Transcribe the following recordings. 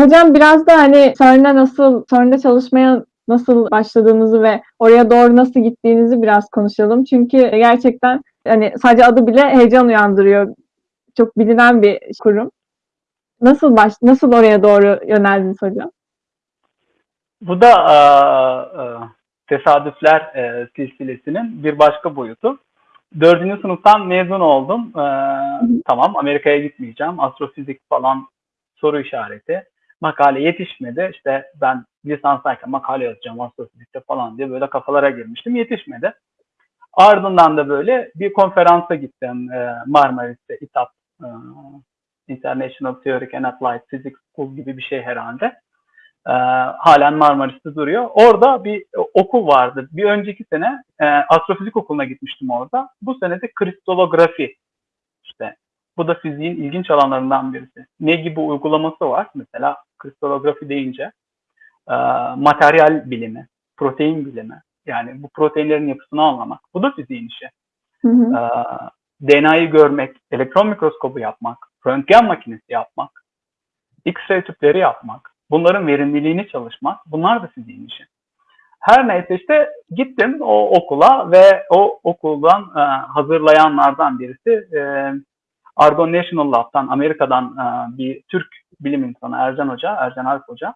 Hocam biraz da hani CERN'e nasıl, CERN'de çalışmaya nasıl başladığınızı ve oraya doğru nasıl gittiğinizi biraz konuşalım. Çünkü gerçekten hani sadece adı bile heyecan uyandırıyor. Çok bilinen bir kurum. Nasıl baş, nasıl oraya doğru yöneldiniz hocam? Bu da e, e, tesadüfler e, silsilesinin bir başka boyutu. Dördüncü sınıftan mezun oldum. E, tamam Amerika'ya gitmeyeceğim. Astrofizik falan soru işareti. Makale yetişmedi. İşte ben lisanstayken makale yazacağım astrofizikte falan diye böyle kafalara girmiştim. Yetişmedi. Ardından da böyle bir konferansa gittim e, Marmaris'te İTAP e, International Theory and Applied Physics School gibi bir şey herhalde. E, halen Marmaris'te duruyor. Orada bir okul vardı. Bir önceki sene e, astrofizik okuluna gitmiştim orada. Bu sene de kristalografi işte bu da fiziğin ilginç alanlarından birisi. Ne gibi uygulaması var? Mesela kristalografi deyince e, materyal bilimi, protein bilimi. Yani bu proteinlerin yapısını anlamak. Bu da fiziğin işi. Hı hı. E, DNA'yı görmek, elektron mikroskobu yapmak, röntgen makinesi yapmak, X-ray tüpleri yapmak, bunların verimliliğini çalışmak, bunlar da fiziğin işi. Her neyse işte gittim o okula ve o okuldan e, hazırlayanlardan birisi e, Argonne National Lab'dan, Amerika'dan e, bir Türk bilim insanı Ercan Hoca, Ercan Arp Hoca.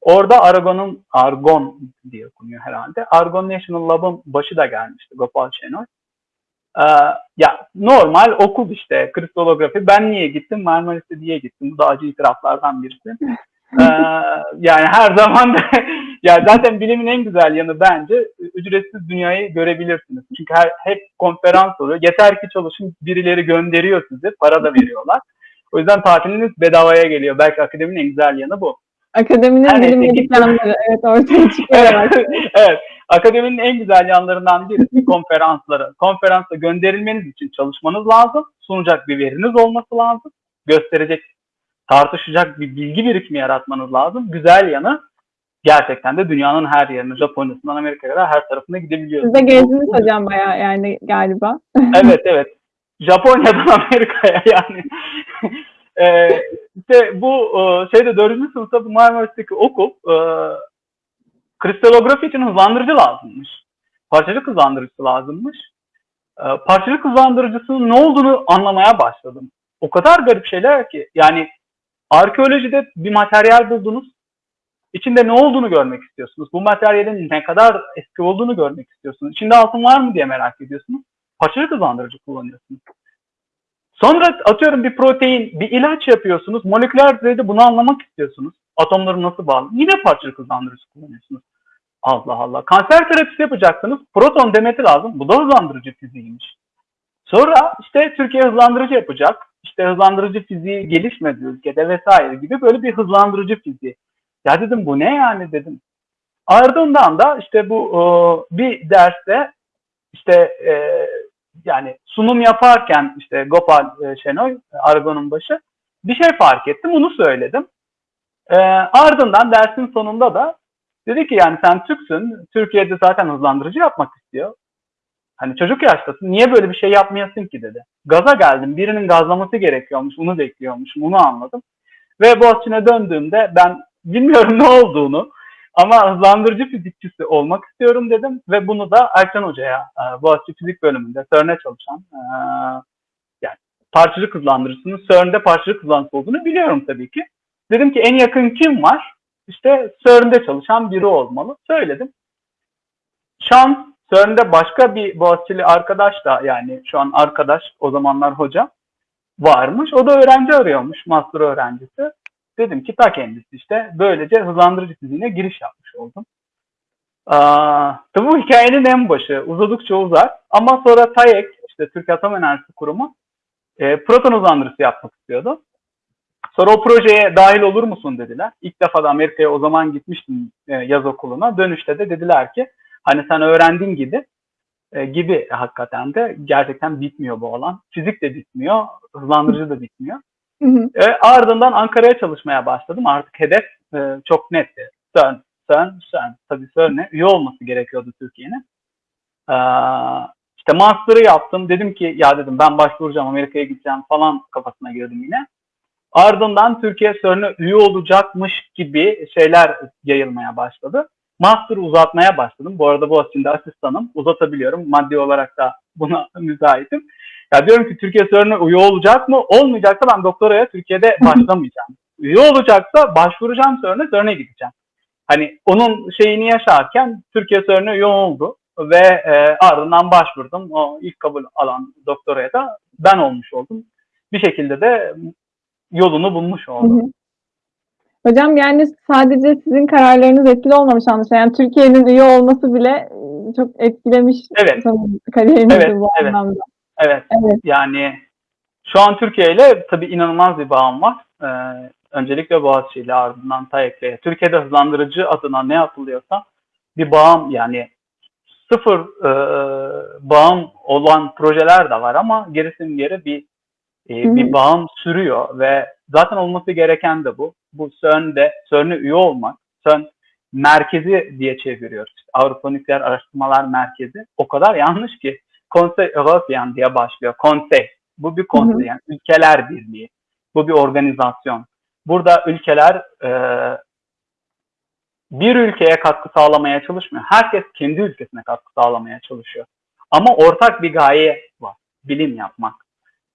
Orada Argon'un, Argon diye okunuyor herhalde. Argon National Lab'ın başı da gelmişti, Gopal Şenoy. Ee, ya normal okul işte, kristalografi. Ben niye gittim? Marmaris'e diye gittim. Bu da acı itiraflardan birisi. Ee, yani her zaman da, ya zaten bilimin en güzel yanı bence ücretsiz dünyayı görebilirsiniz. Çünkü her, hep konferans oluyor. Yeter ki çalışın birileri gönderiyor sizi. Para da veriyorlar. O yüzden tatiliniz bedavaya geliyor. Belki akademinin en güzel yanı bu. Akademinin Her bilim neyse, yanları evet ortaya çıkıyor. evet, evet. Akademinin en güzel yanlarından birisi konferansları. Konferansa gönderilmeniz için çalışmanız lazım. Sunacak bir veriniz olması lazım. Gösterecek, tartışacak bir bilgi birikimi yaratmanız lazım. Güzel yanı gerçekten de dünyanın her yerine, Japonya'sından Amerika'ya kadar her tarafına gidebiliyorsunuz. Siz de gezdiniz hocam bayağı yani galiba. Evet evet. Japonya'dan Amerika'ya yani. E, işte bu e, şeyde dördüncü sınıfta bu Marmaris'teki okul e, kristalografi için hızlandırıcı lazımmış. Parçacık hızlandırıcısı lazımmış. E, parçacık hızlandırıcısının ne olduğunu anlamaya başladım. O kadar garip şeyler ki yani arkeolojide bir materyal buldunuz. İçinde ne olduğunu görmek istiyorsunuz. Bu materyalin ne kadar eski olduğunu görmek istiyorsunuz. İçinde altın var mı diye merak ediyorsunuz. Parçacık hızlandırıcı kullanıyorsunuz. Sonra atıyorum bir protein, bir ilaç yapıyorsunuz. Moleküler düzeyde bunu anlamak istiyorsunuz. Atomları nasıl bağlı? Yine parçacık hızlandırıcı kullanıyorsunuz. Allah Allah. Kanser terapisi yapacaksınız. Proton demeti lazım. Bu da hızlandırıcı fiziğiymiş. Sonra işte Türkiye hızlandırıcı yapacak. İşte hızlandırıcı fiziği gelişmedi ülkede vesaire gibi böyle bir hızlandırıcı fiziği. Ya dedim bu ne yani dedim. Ardından da işte bu e, bir derste işte e, yani sunum yaparken işte Gopal e, Şenoy, Argon'un başı bir şey fark ettim. Onu söyledim. E, ardından dersin sonunda da dedi ki yani sen Türksün. Türkiye'de zaten hızlandırıcı yapmak istiyor. Hani çocuk yaştasın. Niye böyle bir şey yapmayasın ki dedi. Gaza geldim. Birinin gazlaması gerekiyormuş. Onu bekliyormuşum. Onu anladım. Ve Boğaziçi'ne döndüğümde ben bilmiyorum ne olduğunu ama hızlandırıcı fizikçisi olmak istiyorum dedim ve bunu da Erkan Hoca'ya e, Boğaziçi Fizik bölümünde CERN'e çalışan e, yani parçacık hızlandırıcısının CERN'de parçacık hızlandırıcısı olduğunu biliyorum tabii ki. Dedim ki en yakın kim var? İşte CERN'de çalışan biri olmalı. Söyledim. Şans CERN'de başka bir Boğaziçi'li arkadaş da yani şu an arkadaş o zamanlar hoca varmış. O da öğrenci arıyormuş, master öğrencisi. Dedim ki ta kendisi işte böylece hızlandırıcı fiziğine giriş yapmış oldum. Aa, bu hikayenin en başı uzadıkça uzar ama sonra TAEK işte Türkiye Atom Enerjisi Kurumu e, proton hızlandırıcısı yapmak istiyordu. Sonra o projeye dahil olur musun dediler. İlk defa da Amerika'ya o zaman gitmiştim e, yaz okuluna. Dönüşte de dediler ki hani sen öğrendiğin gibi e, gibi hakikaten de gerçekten bitmiyor bu alan. Fizik de bitmiyor, hızlandırıcı da bitmiyor. E, ardından Ankara'ya çalışmaya başladım. Artık hedef e, çok netti. CERN, CERN, CERN. Tabii CERN'e üye olması gerekiyordu Türkiye'nin. E, işte master'ı yaptım. Dedim ki ya dedim ben başvuracağım Amerika'ya gideceğim falan kafasına girdim yine. Ardından Türkiye CERN'e üye olacakmış gibi şeyler yayılmaya başladı. Master uzatmaya başladım. Bu arada bu aslında asistanım. Uzatabiliyorum. Maddi olarak da buna müsaitim. Ya diyorum ki Türkiye CERN'e üye olacak mı? Olmayacaksa ben doktoraya Türkiye'de başlamayacağım. Üye olacaksa başvuracağım CERN'e, CERN'e gideceğim. Hani onun şeyini yaşarken Türkiye CERN'e üye oldu ve e, ardından başvurdum. O ilk kabul alan doktoraya da ben olmuş oldum. Bir şekilde de yolunu bulmuş Hı oldu. hı. Hocam yani sadece sizin kararlarınız etkili olmamış anlaşılan. Yani Türkiye'nin üye olması bile e, çok etkilemiş Evet. kariyerinizi Evet, bu evet. anlamda. Evet. Evet. Yani şu an Türkiye ile tabii inanılmaz bir bağım var. Ee, öncelikle Boğaziçi ile ardından TAEK'le. Türkiye'de hızlandırıcı adına ne yapılıyorsa bir bağım yani sıfır e, bağım olan projeler de var ama gerisinin geri bir e, bir bağım sürüyor ve zaten olması gereken de bu. Bu CERN'de CERN'e üye olmak, CERN merkezi diye çeviriyoruz. İşte Avrupa Nükleer Araştırmalar Merkezi. O kadar yanlış ki Konsey Européen diye başlıyor. Konsey. Bu bir konsey Hı hı. yani ülkeler birliği. Bu bir organizasyon. Burada ülkeler e, bir ülkeye katkı sağlamaya çalışmıyor. Herkes kendi ülkesine katkı sağlamaya çalışıyor. Ama ortak bir gaye var. Bilim yapmak.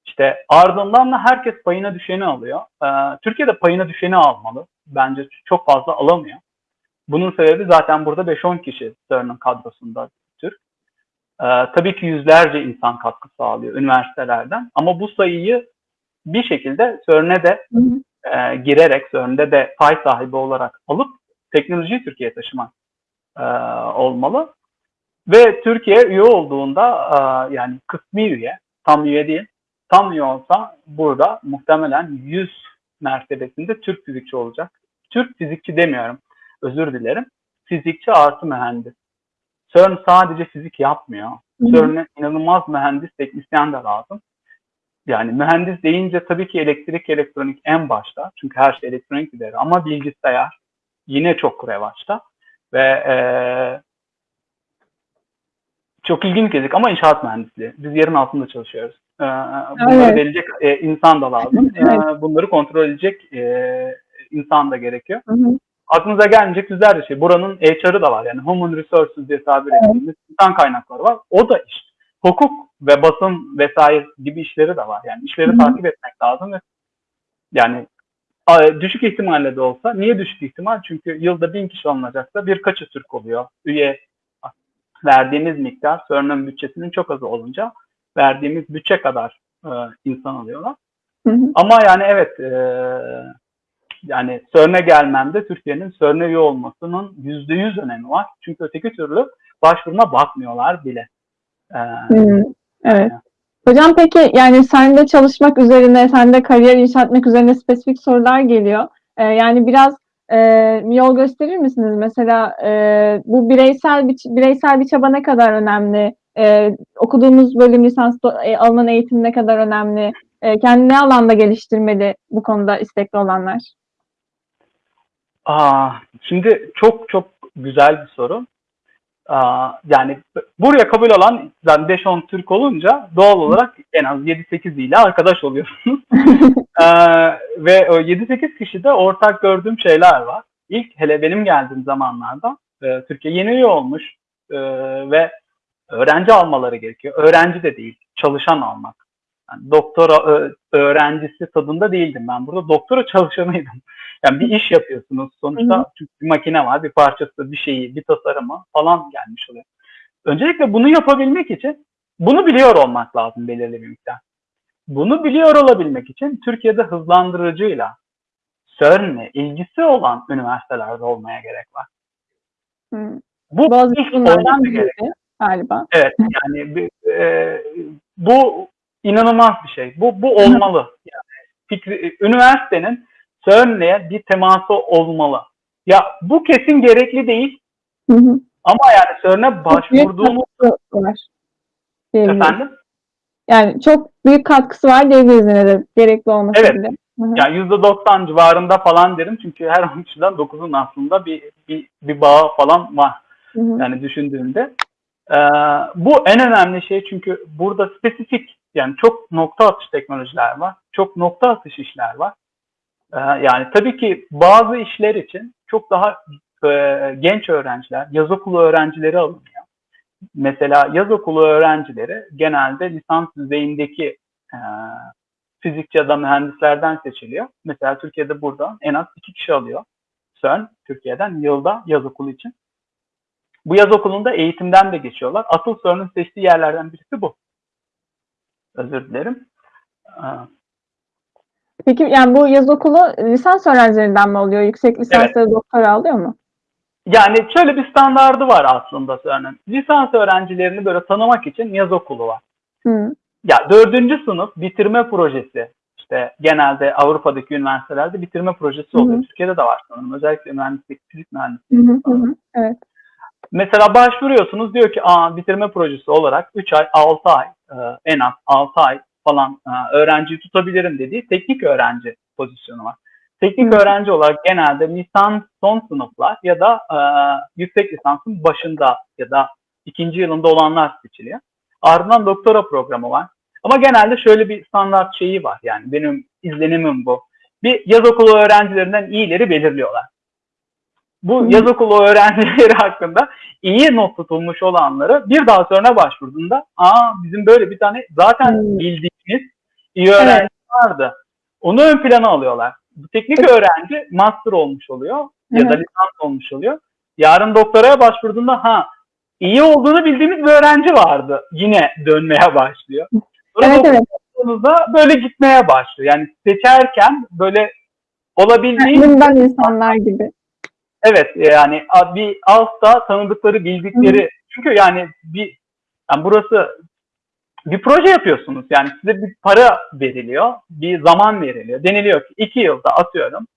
İşte ardından da herkes payına düşeni alıyor. Ee, Türkiye'de payına düşeni almalı. Bence çok fazla alamıyor. Bunun sebebi zaten burada 5-10 kişi CERN'ın kadrosunda. Ee, tabii ki yüzlerce insan katkı sağlıyor üniversitelerden. Ama bu sayıyı bir şekilde CERN'e de Hı hı. e, girerek CERN'de de pay sahibi olarak alıp teknolojiyi Türkiye'ye taşımak e, olmalı. Ve Türkiye üye olduğunda e, yani kısmi üye, tam üye değil, tam üye olsa burada muhtemelen 100 mertebesinde Türk fizikçi olacak. Türk fizikçi demiyorum, özür dilerim. Fizikçi artı mühendis. CERN sadece fizik yapmıyor. CERN'e inanılmaz mühendis, teknisyen de lazım. Yani mühendis deyince tabii ki elektrik, elektronik en başta. Çünkü her şey elektronik gider. Ama bilgisayar yine çok revaçta. Ve eee çok ilginç gelecek ama inşaat mühendisliği. Biz yerin altında çalışıyoruz. Eee, bunları Evet. delecek e, insan da lazım. Evet. Eee, bunları kontrol edecek e, insan da gerekiyor. Hı hı. Aklınıza gelmeyecek yüzlerce şey. Buranın HR'ı da var. Yani Human Resources diye tabir ettiğimiz insan kaynakları var. O da iş. Hukuk ve basın vesaire gibi işleri de var. Yani işleri Hı takip etmek lazım ve yani düşük ihtimalle de olsa. Niye düşük ihtimal? Çünkü yılda bin kişi alınacaksa birkaçı Türk oluyor. Üye verdiğimiz miktar CERN'ün bütçesinin çok azı olunca verdiğimiz bütçe kadar e, insan alıyorlar. Hı hı. Ama yani evet e, yani CERN'e gelmemde Türkiye'nin CERN'e üye olmasının yüzde yüz önemi var. Çünkü öteki türlü başvuruna bakmıyorlar bile. E, Hı, Evet. Hocam peki yani sende çalışmak üzerine, sende kariyer inşa etmek üzerine spesifik sorular geliyor. Ee, yani biraz e, yol gösterir misiniz? Mesela e, bu bireysel bir bireysel bir çaba ne kadar önemli? E, okuduğumuz bölüm lisansta e, alınan eğitim ne kadar önemli? E, kendini ne alanda geliştirmeli bu konuda istekli olanlar? Aa, şimdi çok çok güzel bir soru. Aa, yani buraya kabul alan zaten 5-10 Türk olunca doğal olarak en az 7-8 ile arkadaş oluyorsunuz. Ee, ve o 7-8 kişide ortak gördüğüm şeyler var. İlk hele benim geldiğim zamanlarda e, Türkiye yeni üye olmuş e, ve öğrenci almaları gerekiyor. Öğrenci de değil, çalışan almak. Yani doktora öğrencisi tadında değildim ben. Burada doktora çalışanıydım. Yani bir iş yapıyorsunuz. Sonuçta Hı hı. çünkü bir makine var, bir parçası, bir şeyi, bir tasarımı falan gelmiş oluyor. Öncelikle bunu yapabilmek için bunu biliyor olmak lazım belirli bir miktar. Bunu biliyor olabilmek için Türkiye'de hızlandırıcıyla CERN'le ilgisi olan üniversitelerde olmaya gerek var. Hı. Bu Boğaziçi ilk bunlardan biriydi gerek. galiba. Evet yani bir- e, bu inanılmaz bir şey. Bu bu olmalı. Yani fikri, üniversitenin CERN'le bir teması olmalı. Ya bu kesin gerekli değil Hı hı. ama yani CERN'e başvurduğumuz efendim Yani çok büyük katkısı var diyebiliriz yine de gerekli olması Evet. bile. Hı hı. Yani %90 civarında falan derim çünkü her 10 kişiden 9'un aslında bir, bir, bir bağı falan var. Hı hı. Yani düşündüğümde. Ee, bu en önemli şey çünkü burada spesifik yani çok nokta atış teknolojiler var. Çok nokta atış işler var. Ee, yani tabii ki bazı işler için çok daha e, genç öğrenciler, yaz okulu öğrencileri alınıyor. Mesela yaz okulu öğrencileri genelde lisans düzeyindeki e, fizikçi ya da mühendislerden seçiliyor. Mesela Türkiye'de burada en az iki kişi alıyor. CERN Türkiye'den yılda yaz okulu için. Bu yaz okulunda eğitimden de geçiyorlar. Asıl CERN'ün seçtiği yerlerden birisi bu. Özür dilerim. Peki yani bu yaz okulu lisans öğrencilerinden mi oluyor? Yüksek lisansları doktora alıyor mu? Yani şöyle bir standardı var aslında CERN'ün. Lisans öğrencilerini böyle tanımak için yaz okulu var. Hı. Ya dördüncü sınıf bitirme projesi işte genelde Avrupa'daki üniversitelerde bitirme projesi oluyor. Hı hı. Türkiye'de de var sanırım. Özellikle mühendislik, fizik mühendisliği. Hı hı hı. Evet. Mesela başvuruyorsunuz diyor ki Aa, bitirme projesi olarak 3 ay, 6 ay e, en az 6 ay falan e, öğrenciyi tutabilirim dediği teknik öğrenci pozisyonu var. Teknik öğrenci olarak genelde lisans son sınıflar ya da e, yüksek lisansın başında ya da ikinci yılında olanlar seçiliyor. Ardından doktora programı var. Ama genelde şöyle bir standart şeyi var yani benim izlenimim bu. Bir yaz okulu öğrencilerinden iyileri belirliyorlar. Bu yaz okulu öğrencileri hakkında iyi not tutulmuş olanları bir daha sonra başvurduğunda aa bizim böyle bir tane zaten Hmm. bildiğimiz iyi öğrenci vardı. Onu ön plana alıyorlar. Bu teknik öğrenci master olmuş oluyor ya da Evet. lisans olmuş oluyor. Yarın doktoraya başvurduğunda ha iyi olduğunu bildiğimiz bir öğrenci vardı. Yine dönmeye başlıyor. Sonra Evet evet. böyle gitmeye başlıyor. Yani seçerken böyle olabildiğince Bundan insanlar gibi. Evet yani bir altta tanıdıkları, bildikleri. Çünkü yani bir yani burası bir proje yapıyorsunuz. Yani size bir para veriliyor, bir zaman veriliyor. Deniliyor ki iki yılda atıyorum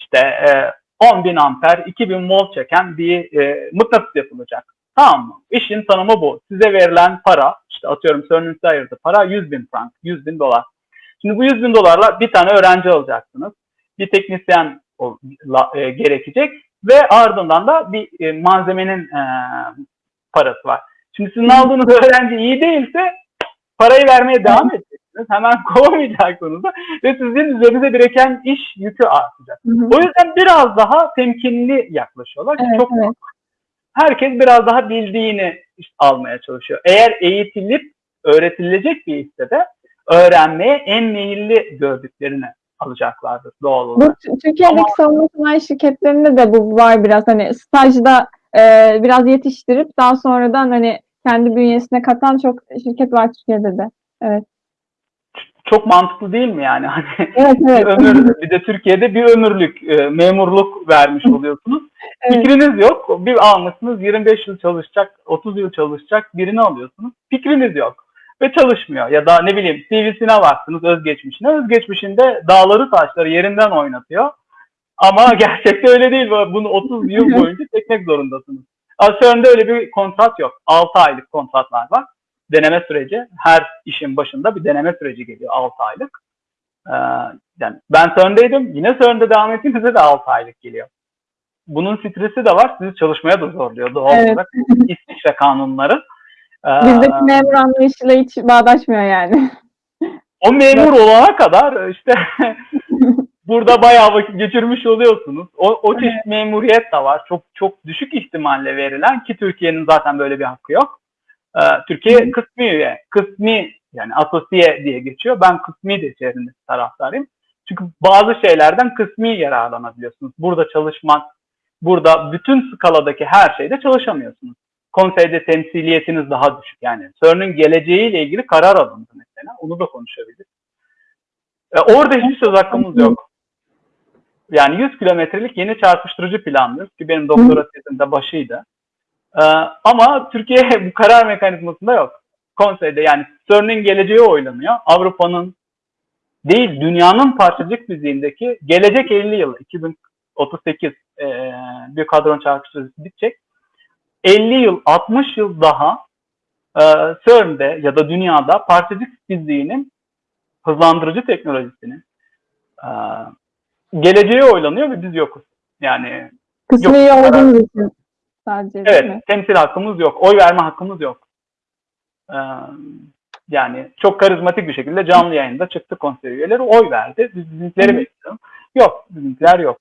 işte e, 10 bin amper, 2000 volt çeken bir e, mıknatıs yapılacak. Tamam mı? İşin tanımı bu. Size verilen para, işte atıyorum CERN'ün size ayırdığı para 100 bin frank, 100 bin dolar. Şimdi bu 100 bin dolarla bir tane öğrenci alacaksınız. Bir teknisyen e, gerekecek ve ardından da bir e, malzemenin e, parası var. Şimdi sizin aldığınız öğrenci iyi değilse parayı vermeye devam edeceksiniz. Hemen kovamayacaksınız da ve sizin üzerinize bireken iş yükü artacak. Hı hı. O yüzden biraz daha temkinli yaklaşıyorlar. Evet, Çok evet. herkes biraz daha bildiğini almaya çalışıyor. Eğer eğitilip öğretilecek bir işte de öğrenmeye en meyilli gördüklerini alacaklardır doğal Bu olarak. T- Türkiye'deki savunma sanayi şirketlerinde de bu var biraz hani stajda e, biraz yetiştirip daha sonradan hani kendi bünyesine katan çok şirket var Türkiye'de de. Çok mantıklı değil mi yani? Hani Evet bir evet. ömür, bir de Türkiye'de bir ömürlük e, memurluk vermiş oluyorsunuz. Evet. Fikriniz yok. Bir almışsınız 25 yıl çalışacak, 30 yıl çalışacak birini alıyorsunuz. Fikriniz yok ve çalışmıyor. Ya da ne bileyim CV'sine baktınız özgeçmişine. Özgeçmişinde dağları taşları yerinden oynatıyor. Ama gerçekte öyle değil. Bunu 30 yıl boyunca çekmek zorundasınız. Asyon'da öyle bir kontrat yok. 6 aylık kontratlar var. Deneme süreci. Her işin başında bir deneme süreci geliyor 6 aylık. Ee, yani ben CERN'deydim. Yine CERN'de devam ettiğimizde de 6 aylık geliyor. Bunun stresi de var. Sizi çalışmaya da zorluyor doğal Evet. olarak. İsviçre kanunları. Bizdeki memur anlayışıyla hiç bağdaşmıyor yani. o memur olana kadar işte burada bayağı vakit geçirmiş oluyorsunuz. O, o çeşit memuriyet de var. Çok çok düşük ihtimalle verilen ki Türkiye'nin zaten böyle bir hakkı yok. Ee, Türkiye kısmi üye, kısmi yani asosiye diye geçiyor. Ben kısmi de içerisinde taraftarıyım. Çünkü bazı şeylerden kısmi yararlanabiliyorsunuz. Burada çalışmak, burada bütün skaladaki her şeyde çalışamıyorsunuz. Konseyde temsiliyetiniz daha düşük. Yani CERN'ün geleceğiyle ilgili karar alındı mesela. Onu da konuşabiliriz. E, orada hiçbir söz hakkımız yok. Yani 100 kilometrelik yeni çarpıştırıcı planlıyoruz ki benim doktora tezimde başıydı. E, ama Türkiye bu karar mekanizmasında yok. Konseyde yani CERN'ün geleceği oylanıyor. Avrupa'nın değil dünyanın parçacık fiziğindeki gelecek 50 yıl 2038 e, bir kadron çarpıştırıcısı bitecek. 50 yıl 60 yıl daha e, CERN'de ya da dünyada parçacık fiziğinin hızlandırıcı teknolojisinin e, geleceği oylanıyor ve biz yokuz. Yani Kısmi Yok, olduğumuz için sadece evet mi? temsil hakkımız yok. Oy verme hakkımız yok. E, yani çok karizmatik bir şekilde canlı yayında çıktı konsey üyeleri oy verdi. Biz bizimkileri bekliyoruz. Yok. Bizimkiler yok.